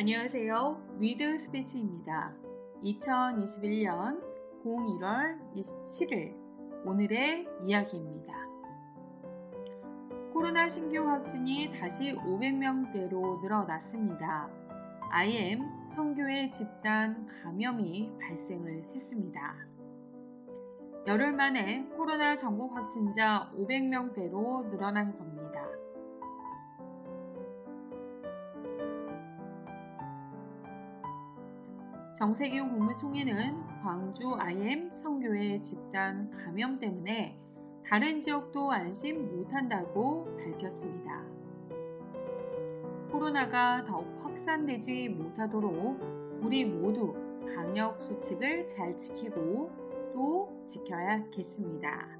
안녕하세요. With Speech입니다. 2021년 01월 27일 오늘의 이야기입니다. 코로나 신규 확진이 다시 500명대로 늘어났습니다. IM 선교회 집단 감염이 발생을 했습니다. 열흘 만에 코로나 전국 확진자 500명대로 늘어난 겁니다. 정세균 국무총리는 광주 IM 성교회 집단 감염 때문에 다른 지역도 안심 못한다고 밝혔습니다. 코로나가 더욱 확산되지 못하도록 우리 모두 방역 수칙을 잘 지키고 또 지켜야겠습니다.